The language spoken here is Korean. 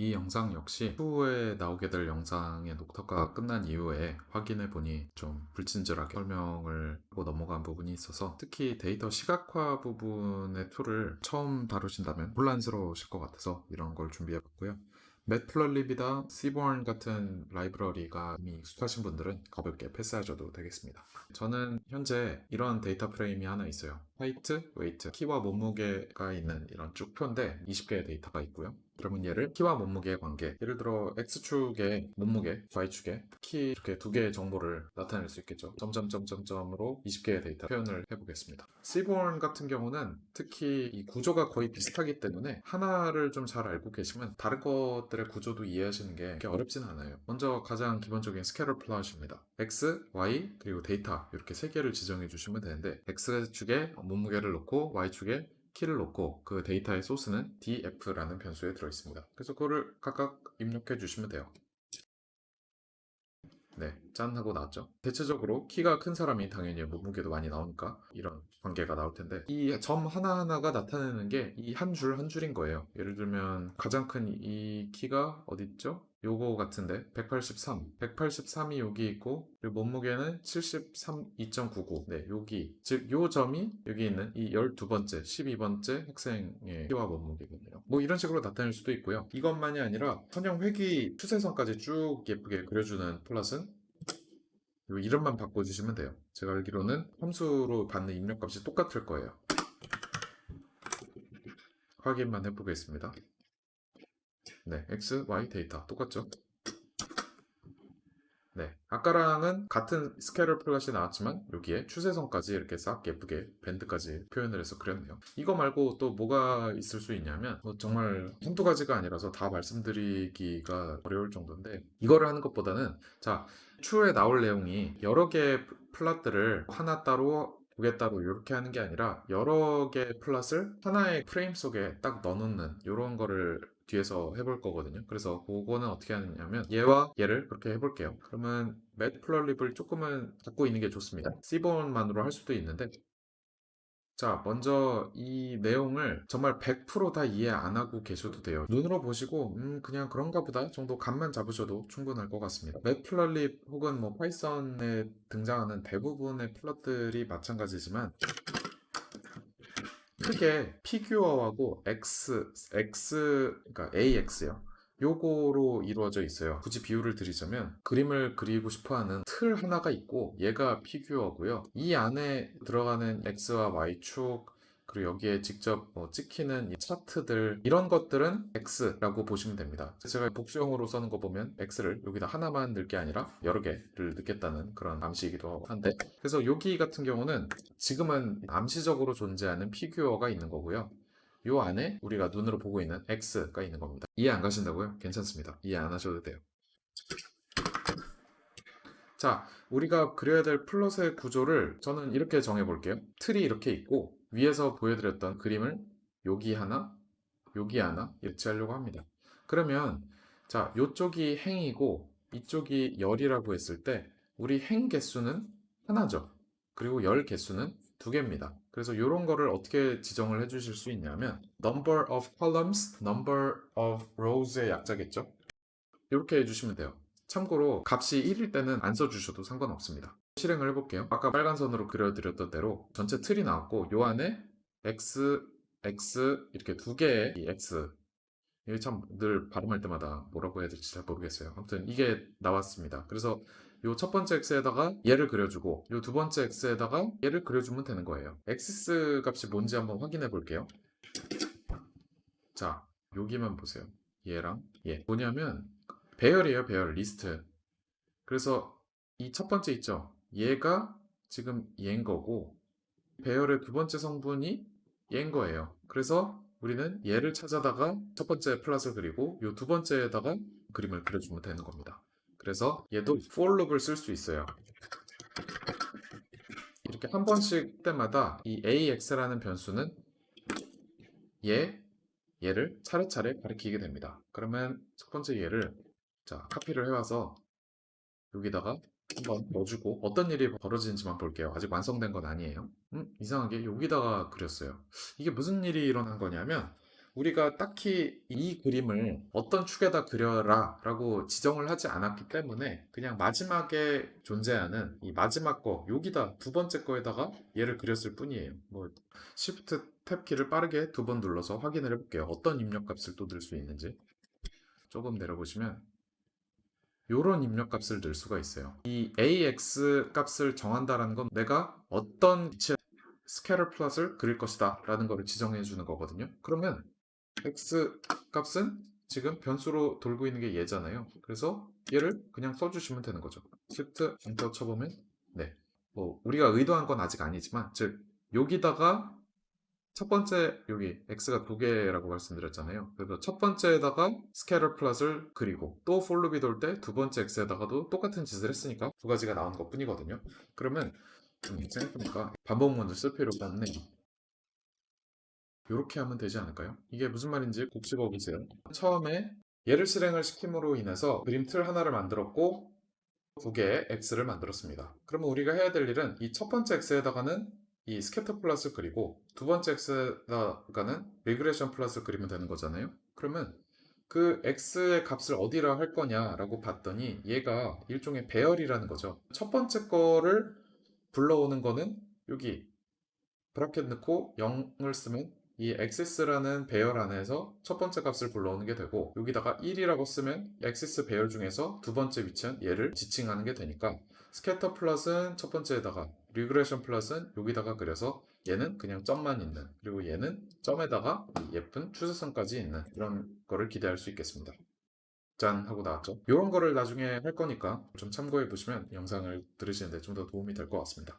이 영상 역시 후에 나오게 될 영상의 녹화가 끝난 이후에 확인해 보니 좀 불친절하게 설명을 하고 넘어간 부분이 있어서 특히 데이터 시각화 부분의 tool을 처음 다루신다면 혼란스러우실 것 같아서 이런 걸 준비해 봤고요. Matplotlib이나 Seaborn 같은 library가 이미 익숙하신 분들은 가볍게 패스하셔도 되겠습니다. 저는 현재 이런 data frame이 하나 있어요. height, weight, 키와 몸무게가 있는 이런 쭉 표인데 20개의 데이터가 있고요. 그러면 얘를 키와 몸무게의 관계 예를 들어 X축의 몸무게, Y축의 키 이렇게 두 개의 정보를 나타낼 수 있겠죠. 점점점점점으로 20개의 데이터 표현을 해보겠습니다. Seaborn 같은 경우는 특히 이 구조가 거의 비슷하기 때문에 하나를 좀 잘 알고 계시면 다른 것들의 구조도 이해하시는 게 그렇게 어렵진 않아요. 먼저 가장 기본적인 scatter plot입니다. X, Y, 그리고 데이터 이렇게 세 개를 지정해 주시면 되는데 X축에 몸무게를 놓고 Y축에 키를 놓고 그 데이터의 소스는 df라는 변수에 들어 있습니다. 그래서 그거를 각각 입력해 주시면 돼요. 네, 짠 하고 나왔죠. 대체적으로 키가 큰 사람이 당연히 몸무게도 많이 나오니까 이런 관계가 나올 텐데 이 점 하나하나가 나타내는 게 이 한 줄한 줄인 거예요. 예를 들면 가장 큰 이 키가 어디 있죠? 요거 같은데? 183 183이 여기 있고 그리고 몸무게는 73 2.99 네 여기. 즉 요 점이 여기 있는 이 12번째 12번째 학생의 키와 몸무게거든요. 뭐 이런 식으로 나타낼 수도 있고요. 이것만이 아니라 선형 회귀 추세선까지 쭉 예쁘게 그려주는 plot은 요 이름만 바꿔주시면 돼요. 제가 알기로는 함수로 받는 입력값이 똑같을 거예요. 확인만 해보겠습니다 네, X, Y 데이터 똑같죠? 네, 아까랑은 같은 scatter plot이 나왔지만 여기에 추세선까지 이렇게 싹 예쁘게 밴드까지 표현을 해서 그렸네요. 이거 말고 또 뭐가 있을 수 있냐면 뭐 정말 한두 가지가 아니라서 다 말씀드리기가 어려울 정도인데 이거를 하는 것보다는 자 추후에 나올 내용이 여러 개의 plot들을 하나 따로 따로 이렇게 하는 게 아니라 여러 개의 plot을 하나의 프레임 속에 딱 넣어놓는 이런 거를 뒤에서 해볼 거거든요. 그래서 그거는 어떻게 하느냐면 얘와 얘를 그렇게 해볼게요. 그러면 matplotlib을 조금은 갖고 있는 게 좋습니다. seaborn만으로 할 수도 있는데 자, 먼저 이 내용을 정말 100%다 이해 안 하고 계셔도 돼요. 눈으로 보시고 음 그냥 그런가 보다 정도 감만 잡으셔도 충분할 것 같습니다. matplotlib 혹은 뭐 파이썬에 등장하는 대부분의 plot들이 마찬가지지만 크게 figure하고 ax, ax, 그러니까 ax요. 요거로 이루어져 있어요. 굳이 비유를 드리자면 그림을 그리고 싶어하는 틀 하나가 있고 얘가 피규어고요. 이 안에 들어가는 X와 Y축 그리고 여기에 직접 뭐 찍히는 이 차트들 이런 것들은 ax라고 보시면 됩니다. 제가 복수형으로 쓰는 거 보면 ax를 여기다 하나만 넣을 게 아니라 여러 개를 넣겠다는 그런 암시이기도 한데 그래서 여기 같은 경우는 지금은 암시적으로 존재하는 피규어가 있는 거고요. 요 안에 우리가 눈으로 보고 있는 ax가 있는 겁니다. 이해 안 가신다고요? 괜찮습니다. 이해 안 하셔도 돼요. 자, 우리가 그려야 될 plot의 구조를 저는 이렇게 정해 볼게요. 틀이 이렇게 있고 위에서 보여드렸던 그림을 여기 하나, 여기 하나 위치하려고 합니다. 그러면 자, 이쪽이 행이고 이쪽이 열이라고 했을 때 우리 행 개수는 하나죠. 그리고 열 개수는 두 개입니다. 그래서 이런 거를 어떻게 지정을 해주실 수 있냐면 number of columns, number of rows의 약자겠죠. 이렇게 해주시면 돼요. 참고로 값이 1일 때는 안 써주셔도 상관없습니다. 실행을 해볼게요. 아까 빨간 선으로 그려드렸던 대로 전체 틀이 나왔고 요 안에 x, x 이렇게 두 개의 이 x 이게 참 늘 발음할 때마다 뭐라고 해야 될지 잘 모르겠어요. 아무튼 이게 나왔습니다. 그래서 요 첫 번째 ax에다가 얘를 그려주고 요 두 번째 ax에다가 얘를 그려주면 되는 거예요. ax 값이 뭔지 한번 확인해 볼게요. 자, 여기만 보세요. 얘랑 얘. 뭐냐면 배열이에요, 배열, 리스트. 그래서 이 첫 번째 있죠? 얘가 지금 얘인 거고 배열의 두 번째 성분이 얘인 거예요. 그래서 우리는 얘를 찾아다가 첫 번째 plot을 그리고 이 두 번째에다가 그림을 그려주면 되는 겁니다. 그래서 얘도 for loop을 쓸 수 있어요. 이렇게 한 번씩 때마다 이 AX라는 변수는 얘, 얘를 차례차례 가리키게 됩니다. 그러면 첫 번째 얘를 자 카피를 해와서 여기다가 한번 넣어주고 어떤 일이 벌어지는지만 볼게요. 아직 완성된 건 아니에요. 음, 이상하게 여기다가 그렸어요. 이게 무슨 일이 일어난 거냐면 우리가 딱히 이 그림을 어떤 축에다 그려라 라고 지정을 하지 않았기 때문에 그냥 마지막에 존재하는 이 마지막 거 여기다 두 번째 거에다가 얘를 그렸을 뿐이에요. 뭐 Shift 탭 키를 빠르게 두 번 눌러서 확인을 해볼게요. 어떤 입력값을 또 넣을 수 있는지. 조금 내려보시면 요런 입력값을 넣을 수가 있어요. 이 AX 값을 정한다라는 건 내가 어떤 위치에 scatter plot을 그릴 것이다 라는 거를 지정해 주는 거거든요. 그러면 ax 값은 지금 변수로 돌고 있는 게 얘잖아요. 그래서 얘를 그냥 써주시면 되는 거죠. Shift enter 쳐보면 네, 뭐 우리가 의도한 건 아직 아니지만 즉 여기다가 첫 번째 여기 ax가 두 개라고 말씀드렸잖아요. 그래서 첫 번째에다가 scatter plot을 그리고 또 for loop이 돌 때 두 번째 ax에다가도 똑같은 짓을 했으니까 두 가지가 나온 것 뿐이거든요. 그러면 음, 생각해보니까 반복문을 쓸 필요가 없네 이렇게 하면 되지 않을까요? 이게 무슨 말인지 곱씹어 보세요. 처음에 얘를 실행을 시킴으로 인해서 그림 틀 하나를 만들었고 두 개의 ax를 만들었습니다. 그러면 우리가 해야 될 일은 이 첫 번째 ax에다가는 이 scatter plot을 그리고 두 번째 ax에다가는 regression plot을 그리면 되는 거잖아요. 그러면 그 ax의 값을 어디라 할 거냐라고 봤더니 얘가 일종의 배열이라는 거죠. 첫 번째 거를 불러오는 거는 여기 bracket 넣고 0을 쓰면 이 axes라는 배열 안에서 첫 번째 값을 불러오는 게 되고 여기다가 1이라고 쓰면 axes 배열 중에서 두 번째 위치한 얘를 지칭하는 게 되니까 scatter plot은 첫 번째에다가 regression plot은 여기다가 그려서 얘는 그냥 점만 있는 그리고 얘는 점에다가 이 예쁜 추세선까지 있는 이런 거를 기대할 수 있겠습니다. 짠 하고 나왔죠. 이런 거를 나중에 할 거니까 좀 참고해 보시면 영상을 들으시는데 좀 더 도움이 될 것 같습니다.